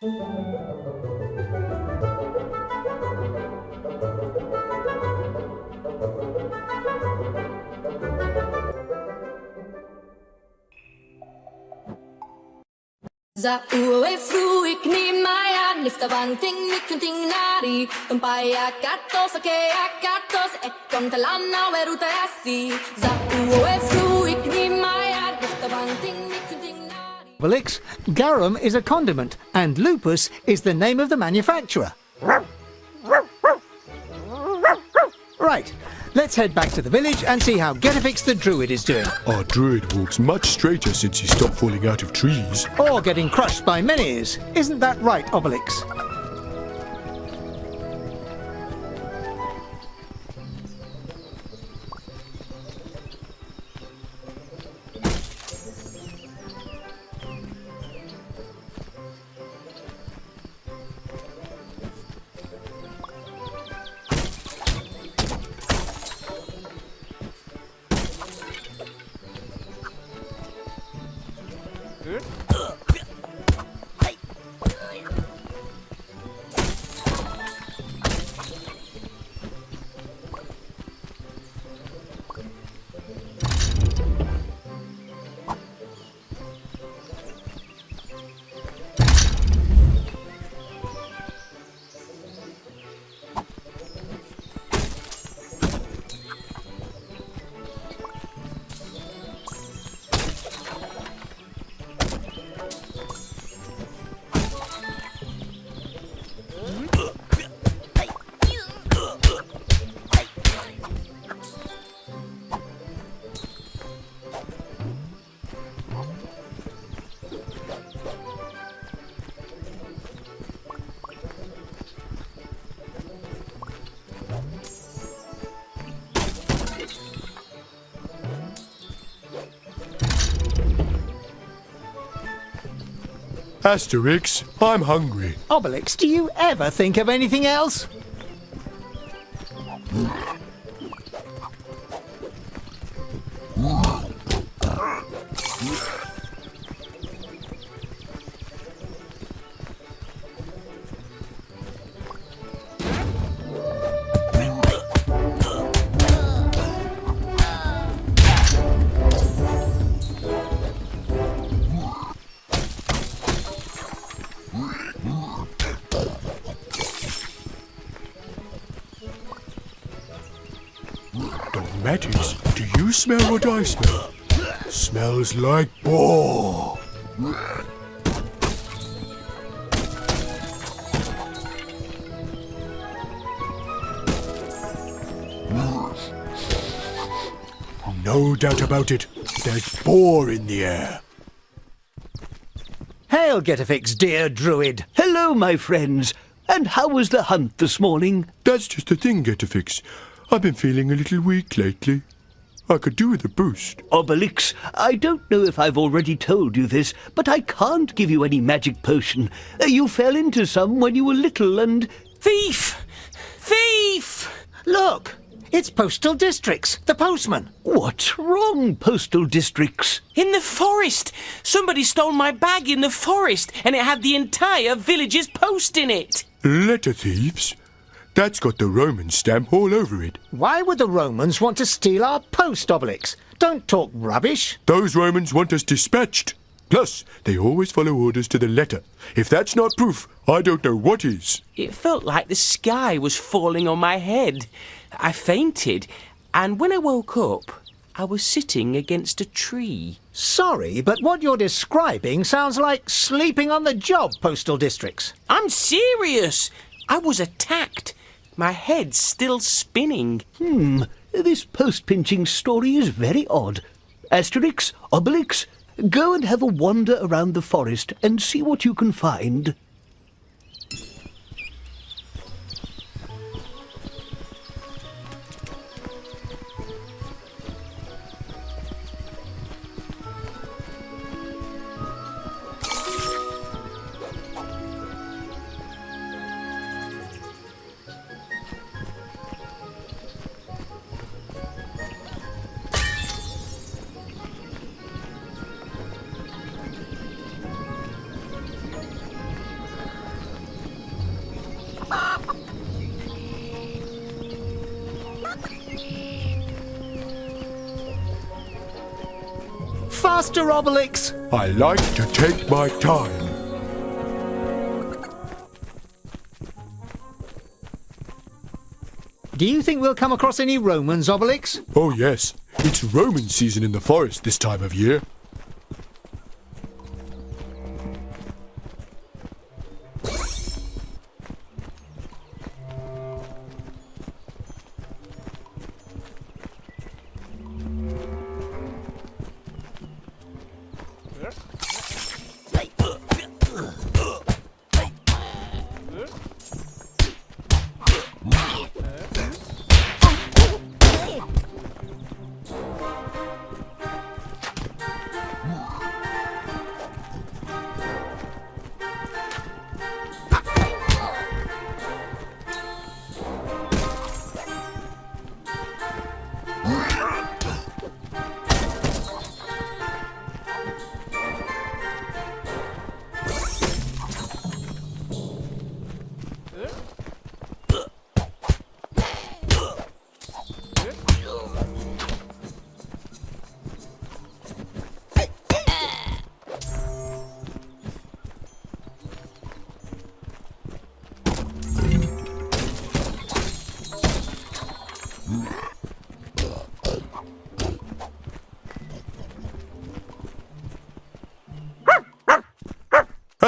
Za ue fru ik ni maya nifta banting nikunting nari Tumpaya katos ake akatos e kontalana weruta asi Za ue fru ik ni maya nifta banting Obelix, garum is a condiment, and lupus is the name of the manufacturer. Right, let's head back to the village and see how Getafix the Druid is doing. Our druid walks much straighter since he stopped falling out of trees. Or getting crushed by menhirs. Isn't that right, Obelix? Asterix, I'm hungry. Obelix, do you ever think of anything else? Matties, do you smell what I smell? Smells like boar. No doubt about it. There's boar in the air. Hail, Getafix, dear Druid. Hello, my friends. And how was the hunt this morning? That's just the thing, Getafix. I've been feeling a little weak lately. I could do with a boost. Obelix, I don't know if I've already told you this, but I can't give you any magic potion. Uh, You fell into some when you were little and. Thief! Thief! Look, it's Postal Districts, the postman. What's wrong, postal districts? In the forest! Somebody stole my bag in the forest and it had the entire village's post in it! Letter thieves? That's got the Roman stamp all over it. Why would the Romans want to steal our post, Obelix? Don't talk rubbish. Those Romans want us dispatched. Plus, they always follow orders to the letter. If that's not proof, I don't know what is. It felt like the sky was falling on my head. I fainted, and when I woke up, I was sitting against a tree. Sorry, but what you're describing sounds like sleeping on the job, Postal Districts. I'm serious! I was attacked. My head's still spinning. Hmm, this post pinching story is very odd. Asterix, Obelix, go and have a wander around the forest and see what you can find. Faster, Obelix! I like to take my time. Do you think we'll come across any Romans, Obelix? Oh, yes. It's Roman season in the forest this time of year. Okay.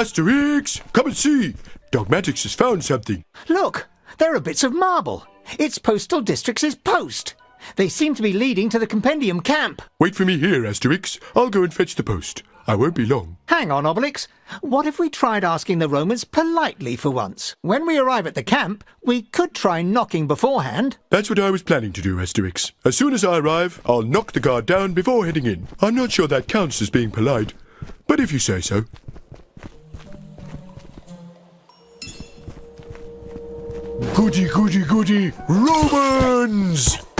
Asterix, come and see. Dogmatix has found something. Look, there are bits of marble. It's Postal District's post. They seem to be leading to the Compendium camp. Wait for me here, Asterix. I'll go and fetch the post. I won't be long. Hang on, Obelix. What if we tried asking the Romans politely for once? When we arrive at the camp, we could try knocking beforehand. That's what I was planning to do, Asterix. As soon as I arrive, I'll knock the guard down before heading in. I'm not sure that counts as being polite, but if you say so. Goody, goody, goody, Romans!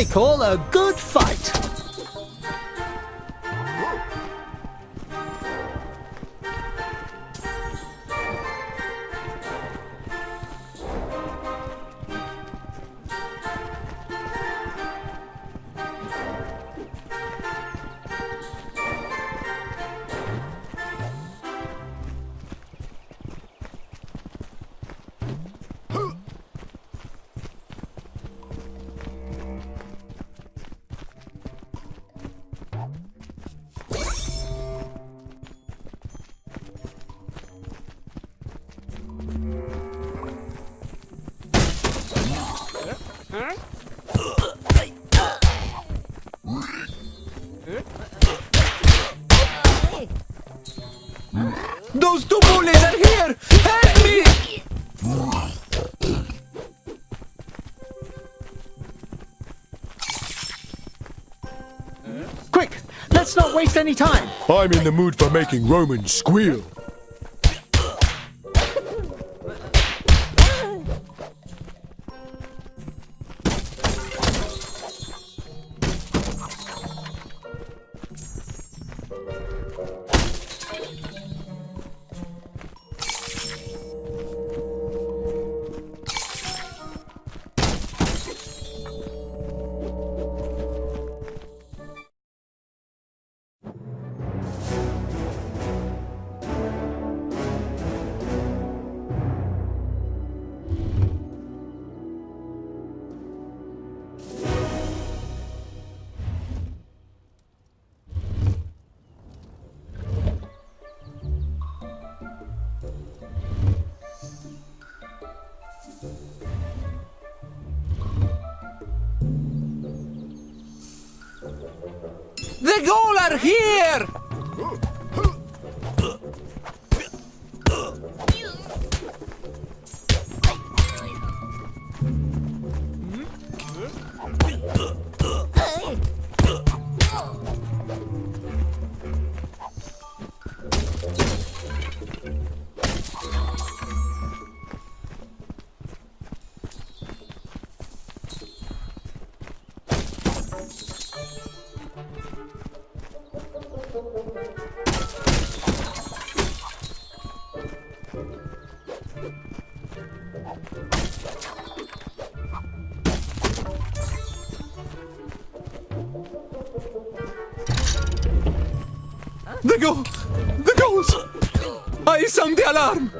I call a good Those two bullies are here! Help me! Quick, let's not waste any time. I'm in the mood for making Romans squeal. Are here! Tanrım!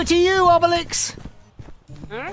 Over to you, Obelix! Hey.